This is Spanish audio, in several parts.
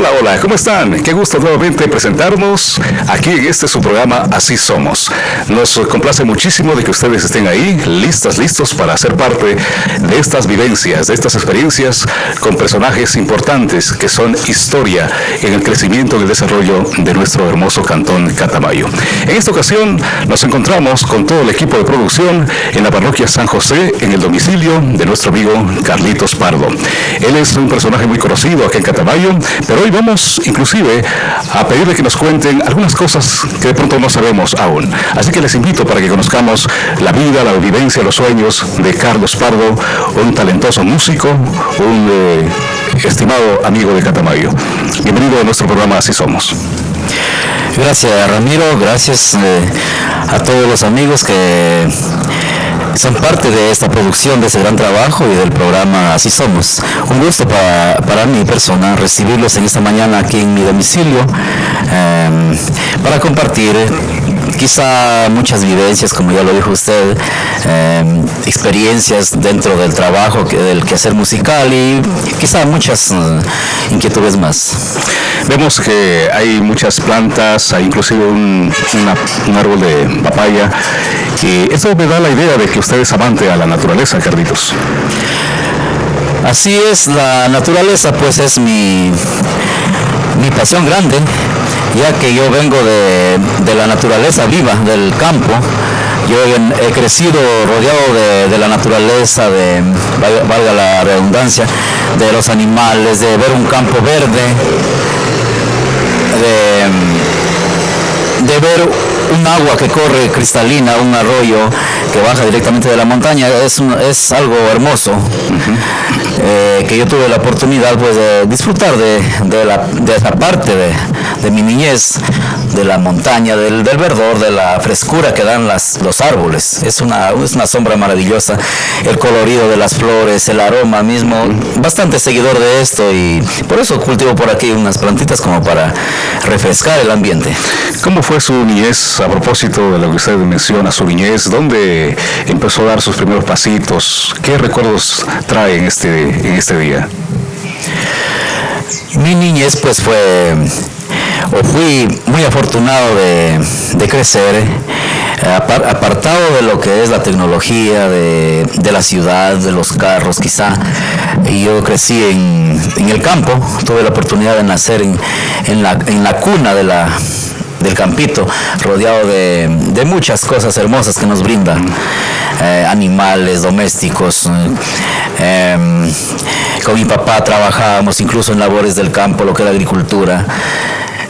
Hola, hola, ¿cómo están? Qué gusto nuevamente presentarnos aquí en este su programa Así Somos. Nos complace muchísimo de que ustedes estén ahí, listas, listos para ser parte de estas vivencias, de estas experiencias con personajes importantes que son historia en el crecimiento y el desarrollo de nuestro hermoso cantón Catamayo. En esta ocasión nos encontramos con todo el equipo de producción en la parroquia San José, en el domicilio de nuestro amigo Carlitos Pardo. Él es un personaje muy conocido aquí en Catamayo, pero hoy vamos inclusive a pedirle que nos cuenten algunas cosas que de pronto no sabemos aún. Así que les invito para que conozcamos la vida, la vivencia, los sueños de Carlos Pardo, un talentoso músico, un eh, estimado amigo de Catamayo. Bienvenido a nuestro programa Así Somos. Gracias Ramiro, gracias eh, a todos los amigos que son parte de esta producción, de ese gran trabajo y del programa Así Somos. Un gusto para, para mi persona recibirlos en esta mañana aquí en mi domicilio em, para compartir quizá muchas vivencias, como ya lo dijo usted, em, experiencias dentro del trabajo, del quehacer musical y quizá muchas eh, inquietudes más. Vemos que hay muchas plantas, hay inclusive un, un árbol de papaya y eso me da la idea de que usted es amante a la naturaleza, Carlitos. Así es, la naturaleza pues es mi, mi pasión grande, ya que yo vengo de, la naturaleza viva, del campo. Yo he, crecido rodeado de, la naturaleza, de, valga la redundancia, de los animales, de ver un campo verde, de, de ver un agua que corre cristalina, un arroyo que baja directamente de la montaña, es, es algo hermoso, eh, que yo tuve la oportunidad pues, de disfrutar de, de, la, de esa parte de, de, mi niñez, de la montaña, del, del, verdor, de la frescura que dan las, los árboles. Es una, es una sombra maravillosa, el colorido de las flores, el aroma mismo, bastante seguidor de esto y por eso cultivo por aquí unas plantitas como para refrescar el ambiente. ¿Cómo fue su niñez a propósito de lo que usted menciona, su niñez, ¿dónde empezó a dar sus primeros pasitos? ¿Qué recuerdos trae en este, en este día? Mi niñez pues fue, o fui muy afortunado de, crecer apartado de lo que es la tecnología de, la ciudad, de los carros quizá. Yo crecí en, el campo, tuve la oportunidad de nacer en, la, en la cuna de la, del campito, rodeado de, muchas cosas hermosas que nos brindan, eh, animales domésticos. Eh, em, con mi papá trabajábamos incluso en labores del campo, lo que era agricultura.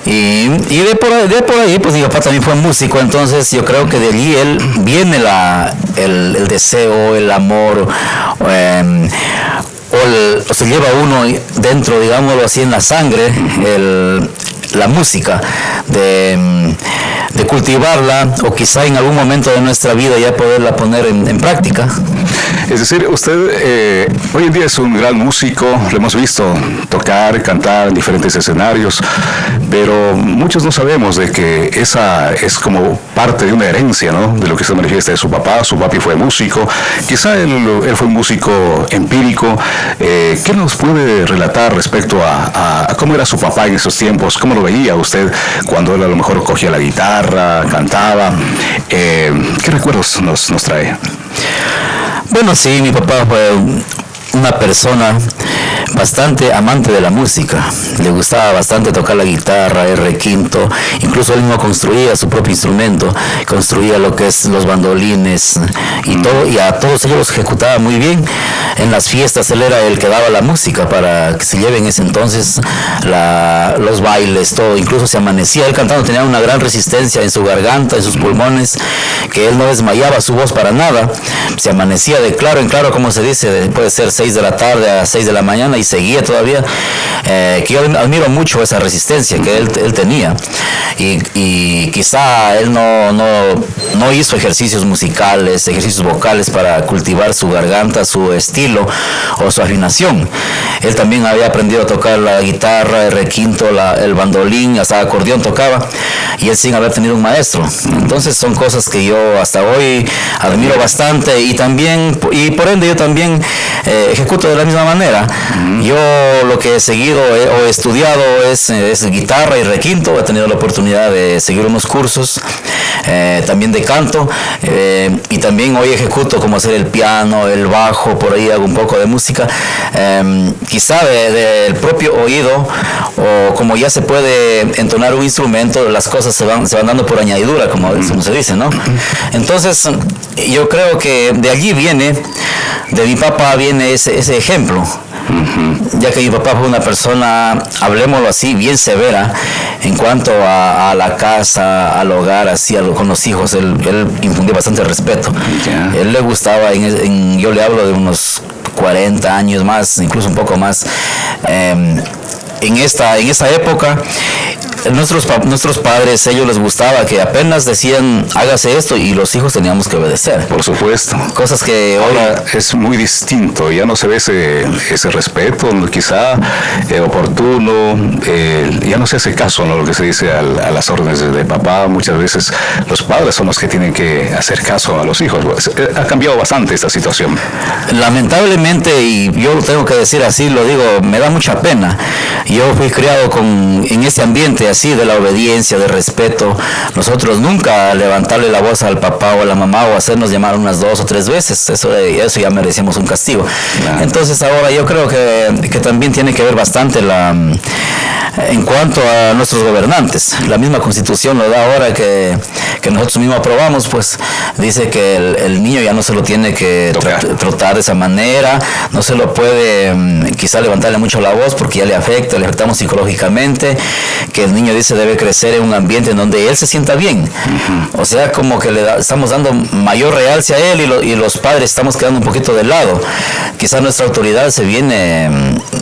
Y, de, por, ahí, pues mi papá también fue músico, entonces yo creo que de allí él viene la, el, deseo, el amor, em, o, se lleva uno dentro, digámoslo así, en la sangre, el, la música, de, de, cultivarla o quizá en algún momento de nuestra vida ya poderla poner en, práctica. Es decir, usted eh, hoy en día es un gran músico, lo hemos visto tocar, cantar en diferentes escenarios, pero muchos no sabemos de que esa es como parte de una herencia, ¿no? De lo que se manifiesta de su papá, su papi fue músico, quizá él, él fue un músico empírico. Eh, ¿Qué nos puede relatar respecto a, cómo era su papá en esos tiempos? ¿Cómo veía usted cuando él a lo mejor cogía la guitarra, cantaba? Eh, ¿Qué recuerdos nos, nos trae? Bueno, sí, mi papá fue una persona bastante amante de la música. Le gustaba bastante tocar la guitarra, el requinto. Incluso él mismo construía su propio instrumento, construía lo que es los bandolines y todo, y a todos ellos los ejecutaba muy bien. En las fiestas él era el que daba la música para que se lleven ese entonces los bailes, todo. Incluso se amanecía él cantando, tenía una gran resistencia en su garganta, en sus pulmones, que él no desmayaba su voz para nada. Se amanecía de claro en claro, como se dice, puede ser 6 de la tarde a 6 de la mañana y seguía todavía, eh, que yo admiro mucho esa resistencia que él, él tenía. Y, y, quizá él no, no, no hizo ejercicios musicales, ejercicios vocales para cultivar su garganta, su estilo o su afinación. Él también había aprendido a tocar la guitarra, el requinto, la, el bandolín, hasta acordeón tocaba, y él sin haber tenido un maestro. Entonces son cosas que yo hasta hoy admiro bastante y también, y por ende yo también eh, ejecuto de la misma manera. Yo lo que he seguido o he estudiado es, es, guitarra y requinto, he tenido la oportunidad de seguir unos cursos eh, también de canto y también hoy ejecuto como hacer el piano, el bajo, por ahí hago un poco de música. Em, quizá del propio oído o como ya se puede entonar un instrumento, las cosas se van, se van dando por añadidura, como, se dice, ¿no? Entonces, yo creo que de allí viene, de mi papá viene ese, ese ejemplo. Ya que mi papá fue una persona, hablemoslo así, bien severa en cuanto a, la casa, al hogar, así, con los hijos. Él, él infundía bastante respeto. Él le gustaba, en, yo le hablo de unos 40 años más, incluso un poco más. Em, en esta, en esta época nuestros, nuestros padres, ellos les gustaba que apenas decían, hágase esto y los hijos teníamos que obedecer. Por supuesto. Cosas que ahora es muy distinto, ya no se ve ese, ese respeto, quizá eh, oportuno, eh, ya no se hace caso a lo que se dice a, las órdenes de, papá, muchas veces los padres son los que tienen que hacer caso a los hijos. Pues, eh, ha cambiado bastante esta situación. Lamentablemente, y yo lo tengo que decir así, lo digo, me da mucha pena. Yo fui criado con, en ese ambiente así, de la obediencia, de respeto. Nosotros nunca levantarle la voz al papá o a la mamá o hacernos llamar unas dos o tres veces. Eso, eso ya merecemos un castigo. Entonces ahora yo creo que, que también tiene que ver bastante la en cuanto a nuestros gobernantes. La misma constitución lo da ahora que, que nosotros mismos aprobamos, pues dice que el, niño ya no se lo tiene que tratar de esa manera, no se lo puede mm, quizá levantarle mucho la voz porque ya le afecta, le afectamos psicológicamente, que el niño dice debe crecer en un ambiente en donde él se sienta bien. O sea, como que le estamos dando mayor realce a él y, y, los padres estamos quedando un poquito de lado. Quizá nuestra autoridad se viene,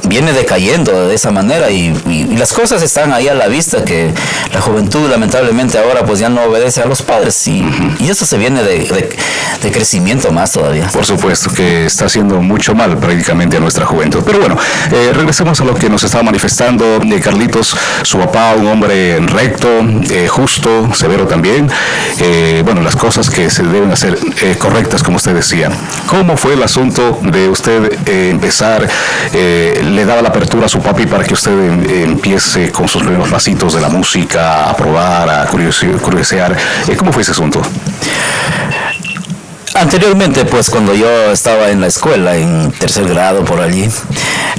viene decayendo de esa manera y, y las cosas están ahí a la vista, que la juventud lamentablemente ahora pues ya no obedece a los padres y, y eso se viene de, de, crecimiento más todavía. Por supuesto que está haciendo mucho mal prácticamente a nuestra juventud. Pero bueno, eh, regresemos a lo que nos estaba manifestando de Carlitos, su papá, un hombre recto, eh, justo, severo también. Eh, bueno, las cosas que se deben hacer correctas, como usted decía. ¿Cómo fue el asunto de usted empezar? ¿Le daba la apertura a su papi para que usted empiece con sus primeros pasitos de la música, a probar, a curiosear. Eh, ¿Cómo fue ese asunto? Anteriormente, pues cuando yo estaba en la escuela, en tercer grado por allí,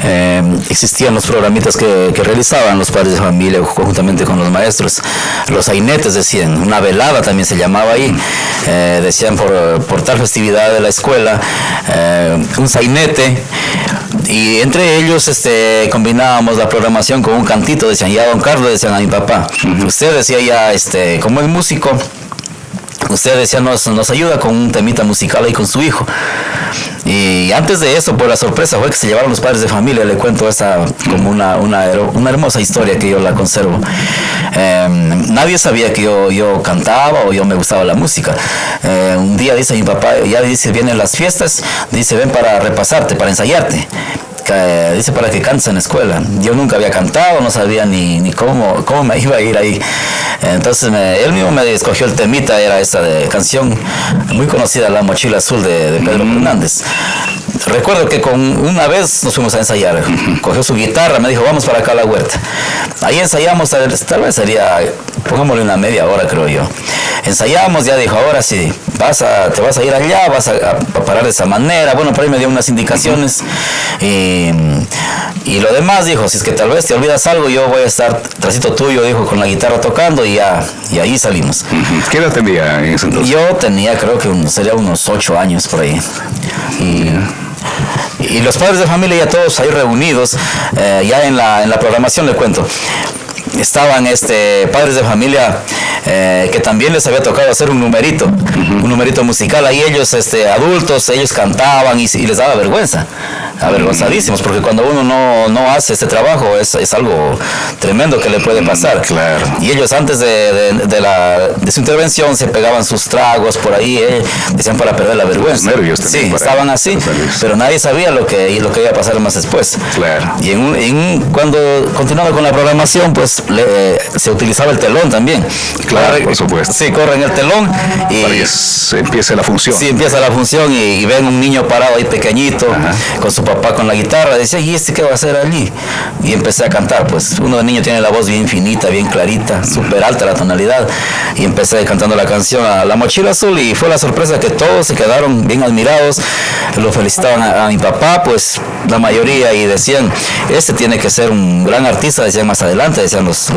eh, existían los programitas que, realizaban los padres de familia conjuntamente con los maestros. Los ainetes decían, una velada también se llamaba ahí, eh, decían por, tal festividad de la escuela, un sainete, y entre ellos este, combinábamos la programación con un cantito, decían ya don Carlos, decían a mi papá, usted decía ya, este, como es músico, usted decía nos, nos ayuda con un temita musical ahí con su hijo. Y antes de eso, pues la sorpresa fue que se llevaron los padres de familia. Le cuento esa como una, una, una hermosa historia que yo la conservo. Em, nadie sabía que yo, yo cantaba o yo me gustaba la música. Eh, un día dice mi papá, ya dice, vienen las fiestas, dice, ven para repasarte, para ensayarte dice para que cantes en la escuela. Yo nunca había cantado, no sabía ni, ni cómo, cómo me iba a ir ahí. Entonces él mismo me escogió el temita, era esta de canción muy conocida, La Mochila Azul de, Pedro Fernández. Recuerdo que con una vez nos fuimos a ensayar, cogió su guitarra, me dijo, vamos para acá a la huerta. Ahí ensayamos, tal vez sería, pongámosle una media hora creo yo. Ensayamos, ya dijo, ahora sí, vas a, te vas a ir allá, vas a, parar de esa manera. Bueno, por ahí me dio unas indicaciones. Y, y, lo demás dijo, si es que tal vez te olvidas algo, yo voy a estar trasito tuyo, dijo, con la guitarra tocando y ya, y ahí salimos. ¿Qué edad tenía en ese entonces? Yo tenía creo que sería unos ocho años por ahí. Y, y los padres de familia ya todos ahí reunidos, eh, ya en la, en la programación le cuento, estaban este, padres de familia eh, que también les había tocado hacer un numerito, un numerito musical. Ahí ellos, este, adultos, ellos cantaban y, les daba vergüenza. Avergonzadísimos, porque cuando uno no, no hace este trabajo es, es, algo tremendo que le puede pasar. Claro. Y ellos antes de, de, la, de su intervención se pegaban sus tragos por ahí, eh, decían para perder la vergüenza. nervios sí, estaban así, pero nadie sabía lo que, lo que iba a pasar más después. Claro. Y en, en cuando continuaba con la programación, pues se utilizaba el telón también. Claro, por supuesto. Sí, corren el telón y... Para que empiece la función. Sí, empieza la función y, ven un niño parado ahí pequeñito, con su papá con la guitarra, decía, ¿y este qué va a hacer allí? Y empecé a cantar, pues uno de niño tiene la voz bien finita, bien clarita, súper alta la tonalidad, y empecé cantando la canción a La Mochila Azul y fue la sorpresa que todos se quedaron bien admirados, lo felicitaban a, mi papá, pues la mayoría, y decían, este tiene que ser un gran artista, decían más adelante, decían los,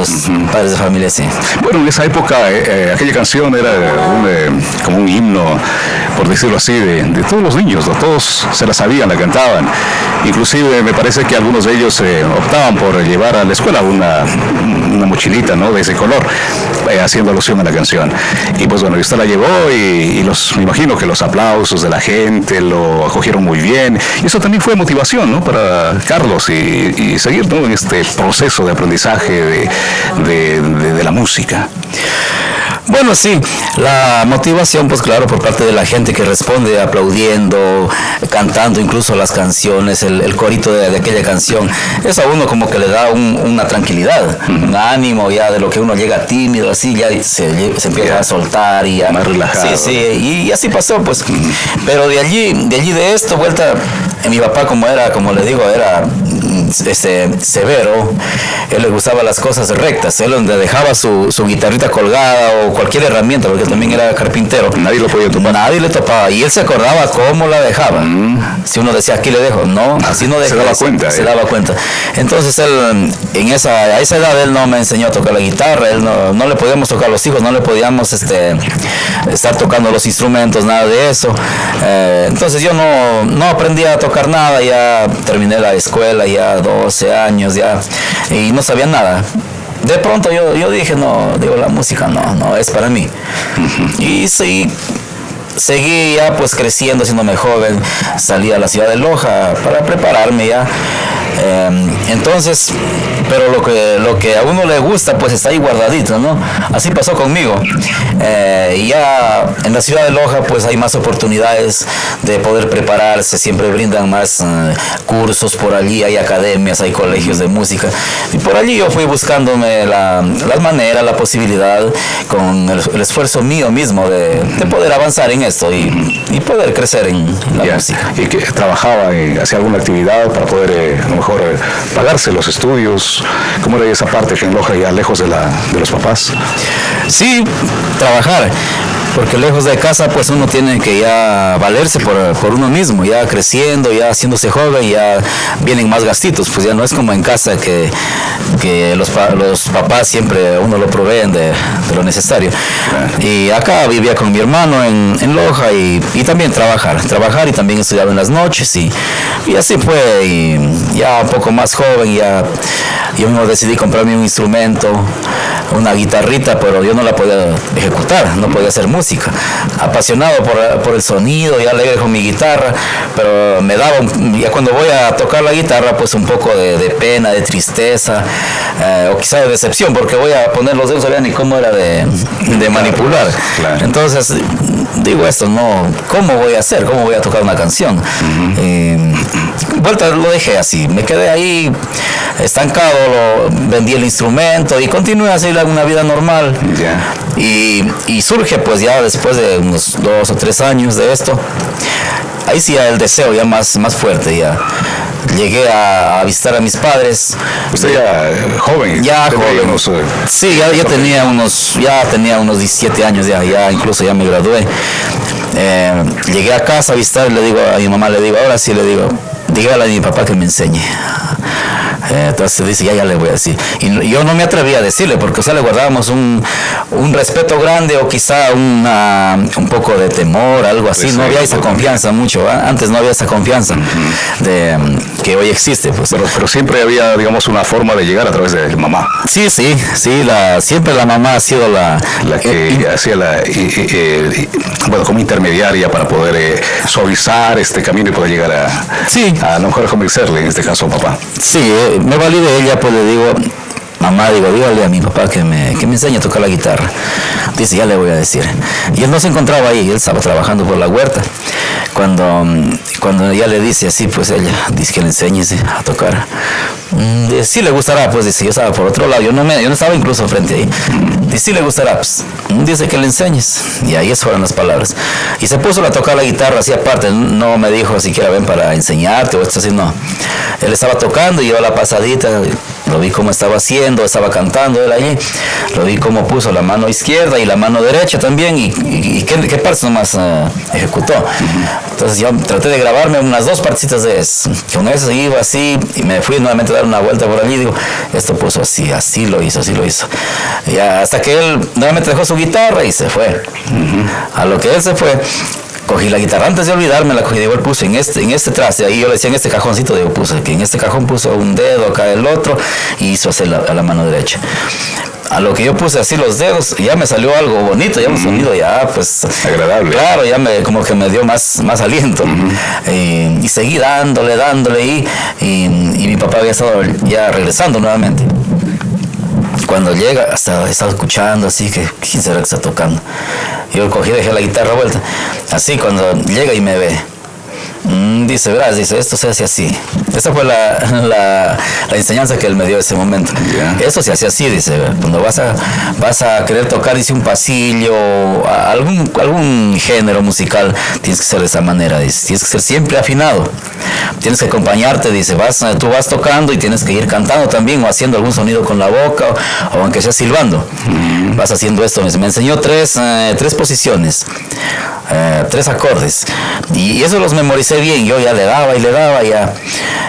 padres de familia, sí. Bueno, en esa época eh, eh, aquella canción era eh, como un himno, por decirlo así, de, todos los niños, todos se la sabían, la cantaban. Inclusive me parece que algunos de ellos optaban por llevar a la escuela una, una mochilita ¿no? de ese color, haciendo alusión a la canción. Y pues bueno, usted la llevó y, los, me imagino que los aplausos de la gente lo acogieron muy bien. Y eso también fue motivación ¿no? para Carlos y, seguir ¿no? en este proceso de aprendizaje de la música. Bueno, sí, la motivación, pues claro, por parte de la gente que responde aplaudiendo, cantando incluso las canciones, el, corito de, aquella canción, eso a uno como que le da una tranquilidad, un ánimo ya de lo que uno llega tímido, así ya se, empieza a soltar y Más relajado. Sí, sí, y, así pasó, pues. Pero de allí, de allí de esto, vuelta, mi papá como era, como le digo, era este, severo, él le gustaba las cosas rectas, él donde dejaba su, su guitarrita colgada o cualquier herramienta, porque también era carpintero. Nadie lo podía tomar. Nadie le topaba. Y él se acordaba cómo la dejaba. Mm. Si uno decía, aquí le dejo, no, así no Se daba cuenta. Se eh. daba cuenta. Entonces él, en esa, a esa edad, él no me enseñó a tocar la guitarra, él no, no le podíamos tocar a los hijos, no le podíamos este, estar tocando los instrumentos, nada de eso. Eh, entonces yo no, no aprendí a tocar nada, ya terminé la escuela, ya 12 años, ya, y no sabía nada. De pronto yo, yo dije, no, digo, la música no, no es para mí. Y sí, seguí ya pues creciendo, siéndome joven, salí a la ciudad de Loja para prepararme ya Em, entonces, pero lo que, lo que a uno le gusta, pues está ahí guardadito, ¿no? Así pasó conmigo. Eh, y ya en la ciudad de Loja, pues hay más oportunidades de poder prepararse, siempre brindan más eh, cursos por allí, hay academias, hay colegios de música. Y por allí yo fui buscándome la, las maneras, la posibilidad, con el, esfuerzo mío mismo de, poder avanzar en esto y, poder crecer en la música. ¿Y que trabajaba, hacía alguna actividad para poder eh, mejor eh, pagarse los estudios? ¿Cómo era esa parte que en Loja ya lejos de, la, de los papás? Sí, trabajar porque lejos de casa pues uno tiene que ya valerse por, por, uno mismo, ya creciendo, ya haciéndose joven, ya vienen más gastitos, pues ya no es como en casa que, que los, los papás siempre uno lo proveen de, de lo necesario. Y acá vivía con mi hermano en, en Loja y, y, también trabajar, trabajar y también estudiaba en las noches y, y así fue, y ya un poco más joven, ya yo mismo decidí comprarme un instrumento, una guitarrita, pero yo no la podía ejecutar, no podía hacer música. Apasionado por, el sonido, ya alegre con mi guitarra, pero me daba, ya cuando voy a tocar la guitarra, pues un poco de, pena, de tristeza, eh, o quizá de decepción, porque voy a poner los dedos, no sabía ni cómo era de, manipular. Entonces, digo esto, no, ¿cómo voy a hacer? ¿Cómo voy a tocar una canción? Vuelta lo dejé así, me quedé ahí estancado, lo, vendí el instrumento y continué a hacer una vida normal. Y, y, surge pues ya después de unos dos o tres años de esto, ahí sí el deseo ya más, más fuerte ya. Llegué a, visitar a mis padres. Usted ya joven. Ya joven. Eh, sí, ya, ya tenía unos, ya tenía unos 17 años ya, ya incluso ya me gradué. Eh, llegué a casa a visitar, le digo a mi mamá, le digo, ahora sí le digo, dígale a mi papá que me enseñe. Eh, entonces dice, ya, ya le voy a decir. Y yo no me atrevía a decirle, porque o sea, le guardábamos un, un respeto grande o quizá una, un poco de temor, algo así. Pues no había esa confianza mucho, antes no había esa confianza de, que hoy existe. Pues. Pero, pero siempre había, digamos, una forma de llegar a través de mamá. Sí, sí, sí, la, siempre la mamá ha sido la... La que hacía la, bueno, como intermediaria para poder eh, suavizar este camino y poder llegar a, sí. a, lo mejor convencerle, en este caso papá. Sí, eh, me valí de ella, pues le digo, mamá, digo, dígale a mi papá que me, que me enseñe a tocar la guitarra. Dice, ya le voy a decir. Y él no se encontraba ahí, él estaba trabajando por la huerta. Cuando, cuando ella le dice así, pues ella dice que le enseñe a tocar. Mm, sí le gustará, pues dice, yo estaba por otro lado, yo no, me, yo no estaba incluso frente ahí. Dice, sí le gustará, dice que le enseñes. Y ahí fueron las palabras. Y se puso a tocar la guitarra así aparte, no me dijo siquiera ven para enseñarte o esto así, no. Él estaba tocando y yo la pasadita, lo vi cómo estaba haciendo, estaba cantando él allí, lo vi cómo puso la mano izquierda y la mano derecha también y, qué, qué, partes nomás uh, ejecutó. Entonces yo traté de grabarme unas dos partecitas de eso. Con eso iba así y me fui nuevamente a dar una vuelta por allí digo, esto puso así, así lo hizo, así lo hizo. Y hasta que él nuevamente dejó su guitarra y se fue. A lo que él se fue, cogí la guitarra antes de olvidarme la cogí digo puse en este en este traste ahí yo le decía en este cajoncito digo puse que en este cajón puso un dedo acá el otro y hizo hacer la, a la mano derecha a lo que yo puse así los dedos, ya me salió algo bonito, ya un sonido ya pues agradable. Claro, ya me como que me dio más, más aliento. y, seguí dándole, dándole y, y, mi papá había estado ya regresando nuevamente. Cuando llega, hasta estaba escuchando así que quién será que está tocando. Yo cogí, dejé la guitarra vuelta. Así cuando llega y me ve dice, verás, dice, esto se hace así. Esa fue la, la, enseñanza que él me dio en ese momento. Esto se hace así, dice, cuando vas a, vas a querer tocar, dice, un pasillo, algún, algún género musical, tienes que ser de esa manera, dice, tienes que ser siempre afinado. Tienes que acompañarte, dice, vas, tú vas tocando y tienes que ir cantando también o haciendo algún sonido con la boca o, aunque sea silbando. Mm. Vas haciendo esto. Me enseñó tres, eh, tres posiciones, eh, tres acordes. Y eso los memoricé bien, yo ya le daba y le daba ya.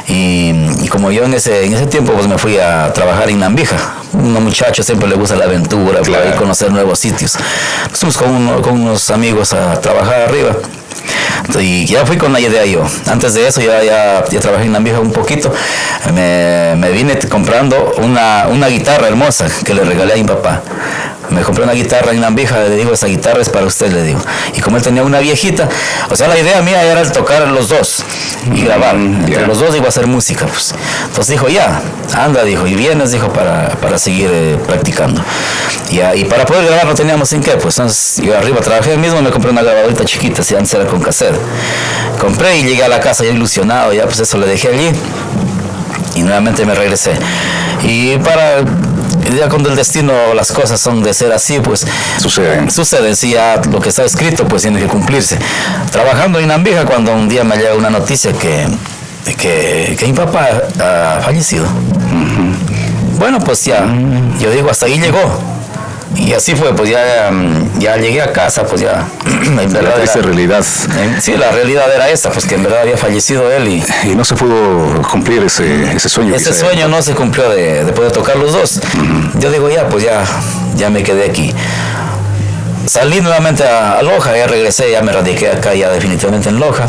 Y, como yo en ese, en ese tiempo pues me fui a trabajar en Nambija. Un muchacho siempre le gusta la aventura, claro. conocer nuevos sitios. Nos fuimos con, con unos amigos a trabajar arriba. Y ya fui con la idea yo. Antes de eso ya, ya, ya trabajé en Nambija un poquito. Me, me vine comprando una, una guitarra hermosa que le regalé a mi papá me compré una guitarra en Nambija, le digo, esa guitarra es para usted, le digo. Y como él tenía una viejita, o sea, la idea mía era tocar los dos y mm, grabar. Entre los dos iba a hacer música, pues. Entonces dijo, ya, anda, dijo, y vienes, dijo, para, para seguir eh, practicando. Y, y, para poder grabar no teníamos en qué, pues entonces yo arriba trabajé mismo, me compré una grabadorita chiquita, si antes era con cassette. Compré y llegué a la casa ya ilusionado, ya pues eso le dejé allí y nuevamente me regresé. Y para ya cuando el destino, las cosas son de ser así, pues suceden. Suceden, si ya lo que está escrito, pues tiene que cumplirse. Trabajando en Ambija, cuando un día me llega una noticia que, que, que mi papá ha fallecido. Bueno, pues ya, yo digo, hasta ahí llegó. Y así fue, pues ya, ya llegué a casa, pues ya. En verdad la realidad. sí, la realidad era esta, pues que en verdad había fallecido él y. Y no se pudo cumplir ese, ese sueño. Ese sueño no se cumplió de, poder tocar los dos. Yo digo, ya, pues ya, ya me quedé aquí. Salí nuevamente a, a Loja, ya regresé, ya me radiqué acá ya definitivamente en Loja.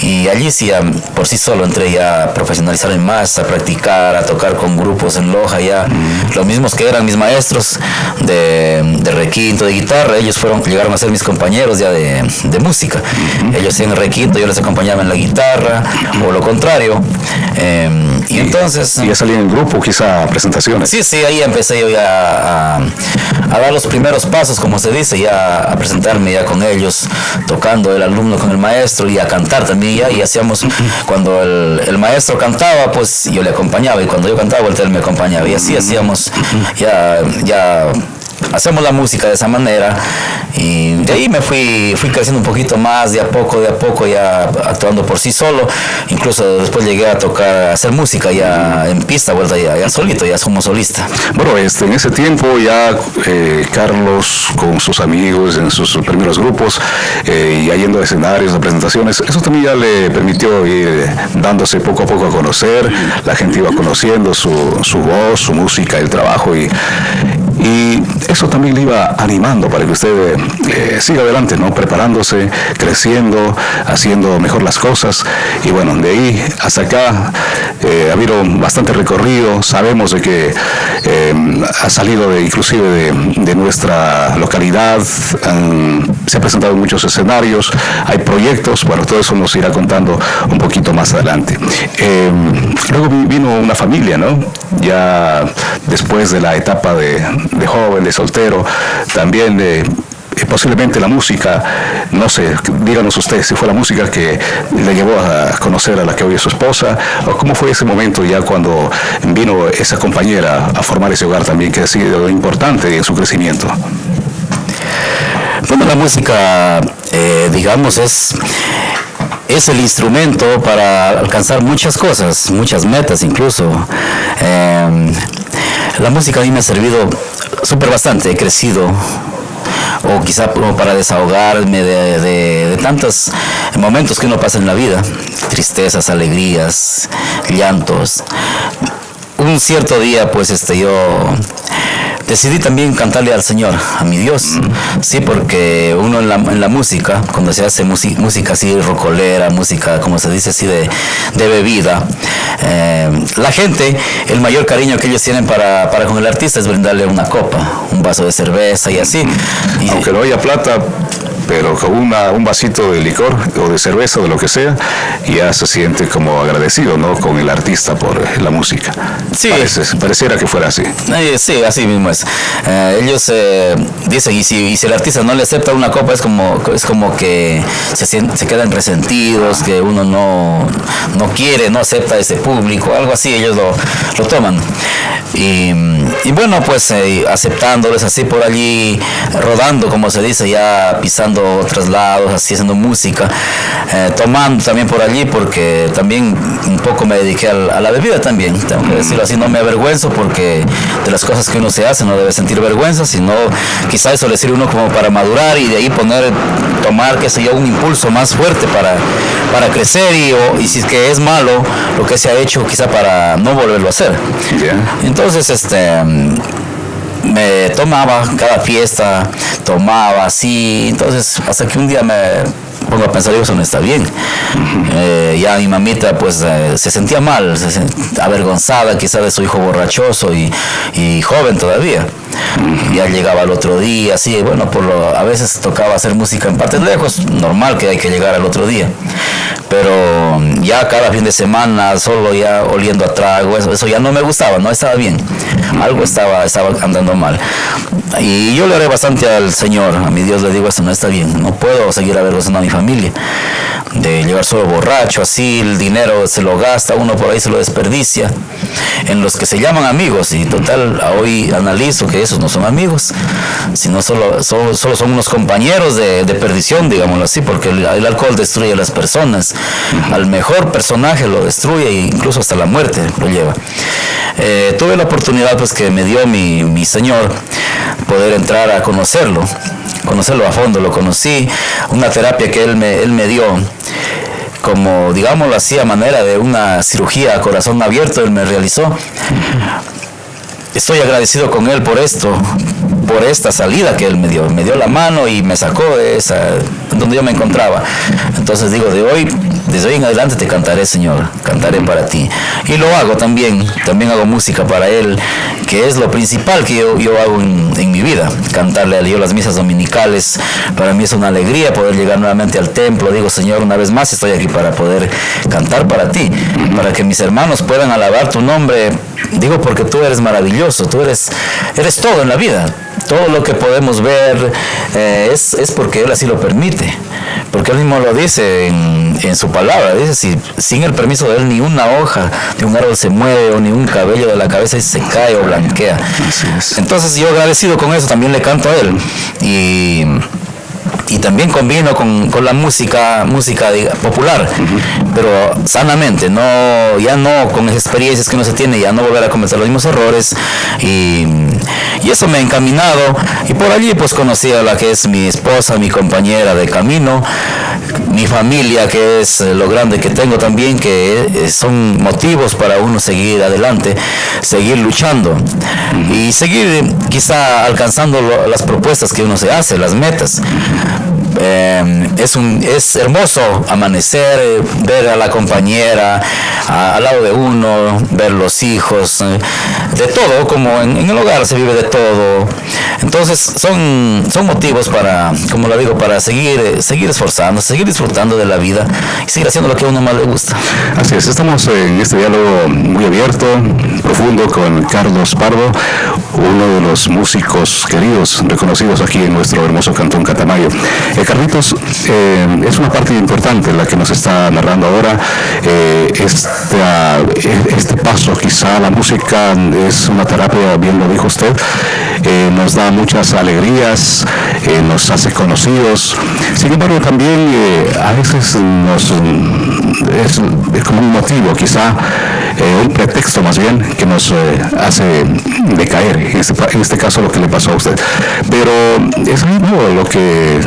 Y allí sí, por sí solo entré ya a profesionalizarme más, a practicar, a tocar con grupos en Loja ya. Los mismos que eran mis maestros de, de, requinto, de guitarra, ellos fueron, llegaron a ser mis compañeros ya de, de música. Ellos en requinto, yo les acompañaba en la guitarra, o lo contrario. Em, y, entonces... ¿Y ya salí en grupo, quizá presentaciones? Sí, sí, ahí empecé yo ya a, a, dar los primeros pasos, como se dice, ya a presentarme ya con ellos, tocando el alumno con el maestro y a cantar también y hacíamos, cuando el, maestro cantaba, pues yo le acompañaba. Y cuando yo cantaba, él me acompañaba. Y así hacíamos ya, ya hacemos la música de esa manera y de ahí me fui, fui creciendo un poquito más, de a poco, de a poco ya actuando por sí solo, incluso después llegué a tocar, a hacer música ya en pista, vuelta ya, ya solito, ya como solista. Bueno, este, en ese tiempo ya eh, Carlos con sus amigos en sus primeros grupos, eh, y yendo a escenarios, a presentaciones, eso también ya le permitió ir dándose poco a poco a conocer, la gente iba conociendo su, su voz, su música, el trabajo y, y eso también le iba animando para que usted eh, siga adelante, ¿no? Preparándose, creciendo, haciendo mejor las cosas. Y bueno, de ahí hasta acá eh, ha habido bastante recorrido. Sabemos de que eh, ha salido de, inclusive de, nuestra localidad, se ha presentado en muchos escenarios, hay proyectos, bueno, todo eso nos irá contando un poquito más adelante. luego vino una familia, ¿no? Ya después de la etapa de, de joven, soltero, también de posiblemente la música, no sé, díganos ustedes si fue la música que le llevó a conocer a la que hoy es su esposa, o cómo fue ese momento ya cuando vino esa compañera a formar ese hogar también, que ha sido importante en su crecimiento. Bueno, la música, eh, digamos, es es el instrumento para alcanzar muchas cosas, muchas metas incluso. Eh, la música a mí me ha servido súper bastante, he crecido o quizá para desahogarme de, tantos momentos que uno pasa en la vida, tristezas, alegrías, llantos. Un cierto día, pues este, yo decidí también cantarle al Señor, a mi Dios. Sí, porque uno en la, en la música, cuando se hace música así rocolera, música, como se dice así, de, de bebida, eh, la gente, el mayor cariño que ellos tienen para, para con el artista es brindarle una copa, un vaso de cerveza y así. Aunque no haya plata, pero con una, un vasito de licor o de cerveza o de lo que sea, ya se siente como agradecido, ¿no? Con el artista por la música. Sí. pareciera que fuera así. Eh, sí, así mismo es. Eh, ellos eh, dicen, y si, si, el artista no le acepta una copa, es como, es como que se, se quedan resentidos, que uno no, no quiere, no acepta ese público, algo así, ellos lo, lo toman. Y, y bueno, pues aceptándoles así por allí, rodando, como se dice, ya pisando otros lados, así haciendo música, eh, tomando también por allí, porque también un poco me dediqué a, la bebida también, tengo que decirlo así, no me avergüenzo porque de las cosas que uno se hace no debe sentir vergüenza, sino quizás eso le sirve uno como para madurar y de ahí poner, tomar, qué sé yo, un impulso más fuerte para, para crecer y, y si es que es malo lo que se ha hecho, quizá para no volverlo a hacer. Entonces, este me tomaba cada fiesta, tomaba así, entonces hasta que un día me pongo a pensar, eso no está bien. Eh, ya mi mamita pues eh, se sentía mal, se avergonzada quizá de su hijo borrachoso y, y joven todavía. Ya llegaba el otro día, así, bueno, por lo, a veces tocaba hacer música en partes lejos, normal que hay que llegar al otro día. Pero ya cada fin de semana, solo ya oliendo a trago, eso, eso ya no me gustaba, no estaba bien. Algo estaba, estaba andando mal. Y yo le haré bastante al Señor, a mi Dios le digo, esto no está bien, no puedo seguir avergonzando a mi familia. De llegar solo borracho, así, el dinero se lo gasta, uno por ahí se lo desperdicia. En los que se llaman amigos, y total, hoy analizo que esos no son amigos, sino solo, solo, son unos compañeros de, perdición, digámoslo así, porque el, alcohol destruye a las personas. Al mejor personaje lo destruye e incluso hasta la muerte lo lleva. Eh, tuve la oportunidad pues que me dio mi, mi Señor poder entrar a conocerlo, conocerlo a fondo, lo conocí, una terapia que Él me, él me dio como digámoslo así a manera de una cirugía a corazón abierto, Él me realizó estoy agradecido con él por esto, por esta salida que él me dio. Me dio la mano y me sacó de esa, donde yo me encontraba. Entonces digo, de hoy, desde hoy en adelante te cantaré, Señor, cantaré para ti. Y lo hago también, también hago música para él, que es lo principal que yo, yo hago en, en, mi vida, cantarle a Dios las misas dominicales. Para mí es una alegría poder llegar nuevamente al templo. Digo, Señor, una vez más estoy aquí para poder cantar para ti, para que mis hermanos puedan alabar tu nombre Digo porque tú eres maravilloso, tú eres, eres todo en la vida. Todo lo que podemos ver eh, es, es, porque Él así lo permite. Porque Él mismo lo dice en, en su palabra. Dice, si sin el permiso de él ni una hoja de un árbol se mueve o ni un cabello de la cabeza se cae o blanquea. Entonces yo agradecido con eso también le canto a él. Y y también combino con, con la música música popular, pero sanamente, no ya no con las experiencias que uno se tiene, ya no volver a cometer los mismos errores. Y, y, eso me ha encaminado. Y por allí pues conocí a la que es mi esposa, mi compañera de camino, mi familia que es lo grande que tengo también, que eh, son motivos para uno seguir adelante, seguir luchando y seguir quizá alcanzando las propuestas que uno se hace, las metas. Eh, es, un, es hermoso amanecer, eh, ver a la compañera al lado de uno, ver los hijos, eh, de todo, como en, el hogar se vive de todo. Entonces son, son motivos para, como lo digo, para seguir, seguir esforzando, seguir disfrutando de la vida y seguir haciendo lo que a uno más le gusta. Así es, estamos en este diálogo muy abierto, profundo con Carlos Pardo, uno de los músicos queridos, reconocidos aquí en nuestro hermoso cantón Catamayo. Eh, Carlitos, eh, es una parte importante la que nos está narrando ahora, eh, este paso quizá la música es una terapia, bien lo dijo usted, nos da muchas alegrías, nos hace conocidos, sin embargo también a veces nos, es, como un motivo quizá, un pretexto más bien que nos hace decaer, en este, en este caso lo que le pasó a usted. Pero es mismo lo que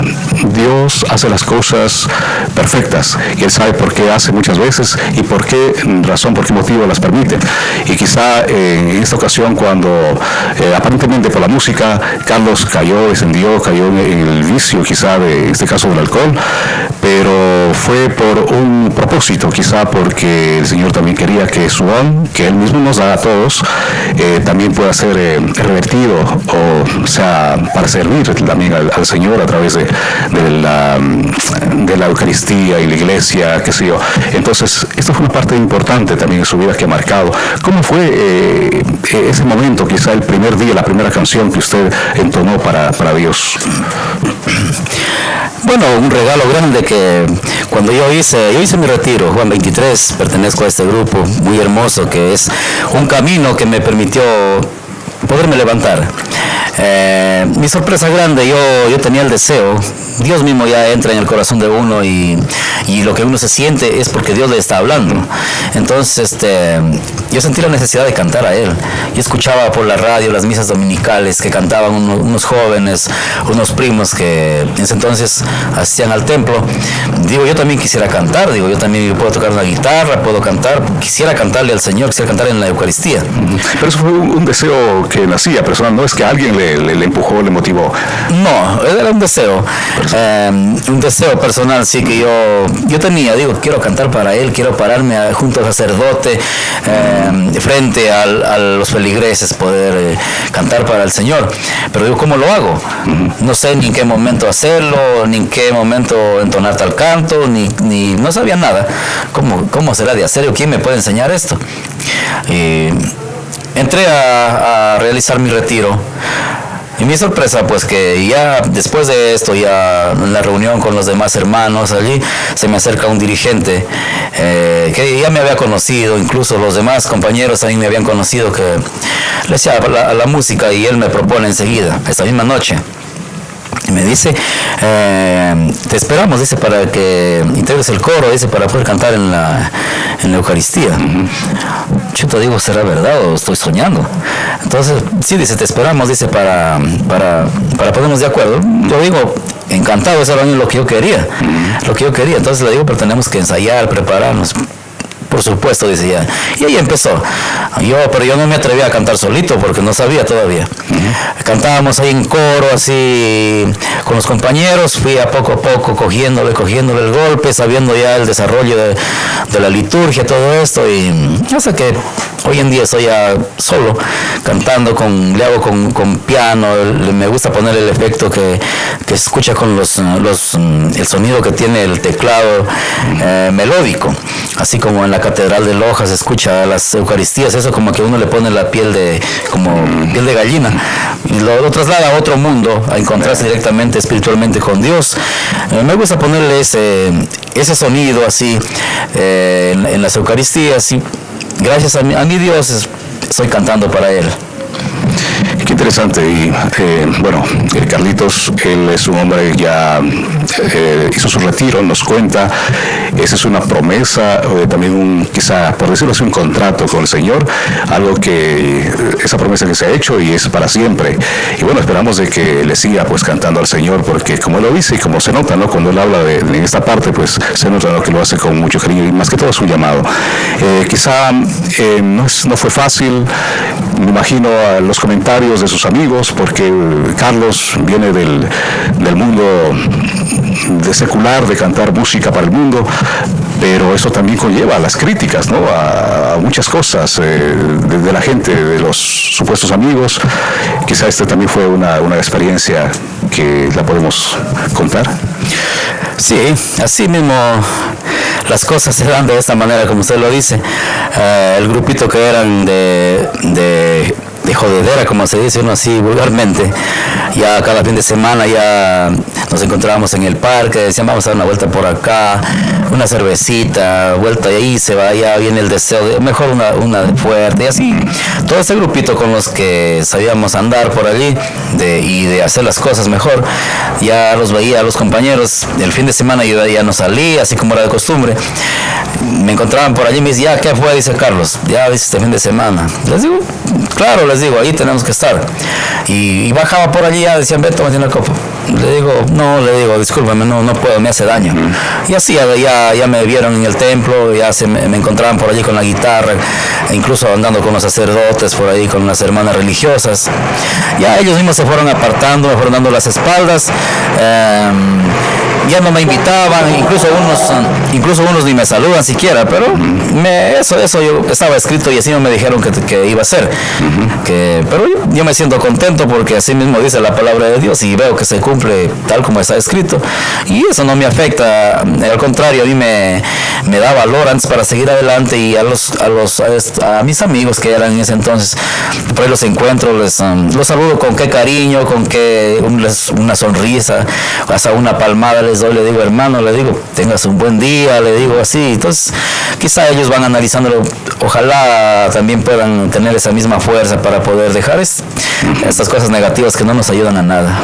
Dios hace las cosas perfectas y Él sabe por qué hace muchas veces y por qué razón, por qué motivo las permite. Y quizá en esta ocasión cuando eh, aparentemente por la música Carlos cayó, descendió, cayó en el vicio quizá de este caso del alcohol, pero fue por un propósito, quizá porque el Señor también quería que su don, que Él mismo nos da a todos, eh, también pueda ser eh, revertido o sea para servir también al Señor a través de, de la, de la Eucaristía y la iglesia, qué sé yo. Entonces, esto fue una parte importante también de su vida que ha marcado. ¿Cómo fue eh, ese momento, quizá el primer día, la primera canción que usted entonó para, para Dios? Bueno, un regalo grande que cuando yo hice, yo hice mi retiro, Juan 23, pertenezco a este grupo muy hermoso que es un camino que me permitió poderme levantar. Eh, mi sorpresa grande, yo, yo tenía el deseo, Dios mismo ya entra en el corazón de uno y, y, lo que uno se siente es porque Dios le está hablando. Entonces, este, yo sentí la necesidad de cantar a Él. Yo escuchaba por la radio las misas dominicales que cantaban unos, jóvenes, unos primos que en ese entonces asistían al templo. Digo, yo también quisiera cantar, digo, yo también puedo tocar una guitarra, puedo cantar, quisiera cantarle al Señor, quisiera cantar en la Eucaristía. Pero eso fue un deseo que nacía personal, no es que alguien le, le, empujó, le motivó. No, era un deseo, em, un deseo personal, sí que yo, yo tenía, digo, quiero cantar para él, quiero pararme junto al sacerdote, em, frente a los feligreses, poder eh, cantar para el Señor. Pero digo, ¿cómo lo hago? No sé ni en qué momento hacerlo, ni en qué momento entonar tal canto, ni, ni no sabía nada. ¿Cómo, ¿Cómo será de hacer? ¿Quién me puede enseñar esto? Y entré a, realizar mi retiro. Y mi sorpresa, pues que ya después de esto, ya en la reunión con los demás hermanos allí, se me acerca un dirigente eh, que ya me había conocido, incluso los demás compañeros también me habían conocido, que le decía la, la música y él me propone enseguida, esa misma noche. Me dice, eh, te esperamos, dice, para que integres el coro, dice, para poder cantar en la, en la Eucaristía. Yo te digo, ¿será verdad o estoy soñando? Entonces, sí, dice, te esperamos, dice, para, para, para ponernos de acuerdo. Yo digo, encantado, eso era lo que yo quería, lo que yo quería. Entonces le digo, pero tenemos que ensayar, prepararnos por supuesto, decía. Y ahí empezó. Yo, pero yo no me atrevía a cantar solito porque no sabía todavía. Cantábamos ahí en coro, así con los compañeros, fui a poco a poco cogiéndole, cogiéndole el golpe, sabiendo ya el desarrollo de, la liturgia, todo esto, y hasta que hoy en día estoy ya solo, cantando, con, le hago con, piano, me gusta poner el efecto que, que escucha con los, los, el sonido que tiene el teclado eh, melódico. así como en la Catedral de Loja se escucha las Eucaristías, eso como que uno le pone la piel de, como piel de gallina, y lo, traslada a otro mundo, a encontrarse directamente espiritualmente con Dios. Eh, me gusta ponerle ese, ese sonido así eh, en, las Eucaristías y gracias a a mi Dios estoy cantando para Él. Interesante. Y eh, bueno, Carlitos, él es un hombre ya eh, hizo su retiro, nos cuenta. Esa es una promesa, también un, quizá, por decirlo así, un contrato con el Señor, algo que, esa promesa que se ha hecho y es para siempre. Y bueno, esperamos de que le siga pues cantando al Señor, porque como él lo dice y como se nota, ¿no? Cuando él habla de, esta parte, pues se nota que lo hace con mucho cariño y más que todo es un llamado. Eh, quizá no, no fue fácil, me imagino los comentarios de sus amigos, porque Carlos viene del, mundo de secular, de cantar música para el mundo, pero eso también conlleva las críticas, ¿no? A, muchas cosas eh, de, la gente, de los supuestos amigos. Quizá este también fue una, experiencia que la podemos contar. Sí, así mismo las cosas se dan de esta manera, como usted lo dice. Eh, el grupito que eran de, de de jodedera, como se dice uno así vulgarmente. Ya cada fin de semana ya nos encontrábamos en el parque, decían vamos a dar una vuelta por acá, una cervecita, vuelta y ahí se va, ya viene el deseo de mejor una, una fuerte y así. Todo ese grupito con los que sabíamos andar por allí de, y de hacer las cosas mejor, ya los veía a los compañeros, el fin de semana yo ya no salí, así como era de costumbre. Me encontraban por allí y me decían, ya, ¿qué fue? Dice Carlos, ya viste este fin de semana. Les digo, claro, les digo, ahí tenemos que estar. Y, bajaba por allí, ya decían, Beto, me tiene el copo. Le digo, no, le digo, discúlpame, no, no puedo, me hace daño. Y así ya, ya me vieron en el templo, ya se me, encontraban por allí con la guitarra, e incluso andando con los sacerdotes por ahí, con las hermanas religiosas. Ya ellos mismos se fueron apartando, me fueron dando las espaldas. Em, ya no me invitaban, incluso unos, incluso unos ni me saludan siquiera, pero me, eso, eso yo estaba escrito y así no me dijeron que, que iba a ser. que, pero yo, me siento contento porque así mismo dice la palabra de Dios y veo que se cumple tal como está escrito. Y eso no me afecta, al contrario, a mí me, me da valor antes para seguir adelante y a los, a los, a, mis amigos que eran en ese entonces, por ahí los encuentro, les, um, los saludo con qué cariño, con qué una sonrisa, hasta una palmada les le digo hermano, le digo, tengas un buen día, le digo así. Entonces, quizá ellos van analizándolo, ojalá también puedan tener esa misma fuerza para poder dejar estas cosas negativas que no nos ayudan a nada.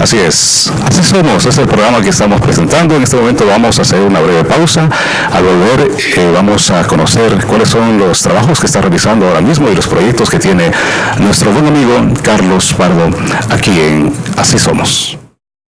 Así es, así somos, es el programa que estamos presentando. En este momento vamos a hacer una breve pausa. Al volver eh, vamos a conocer cuáles son los trabajos que está realizando ahora mismo y los proyectos que tiene nuestro buen amigo Carlos Pardo aquí en Así Somos.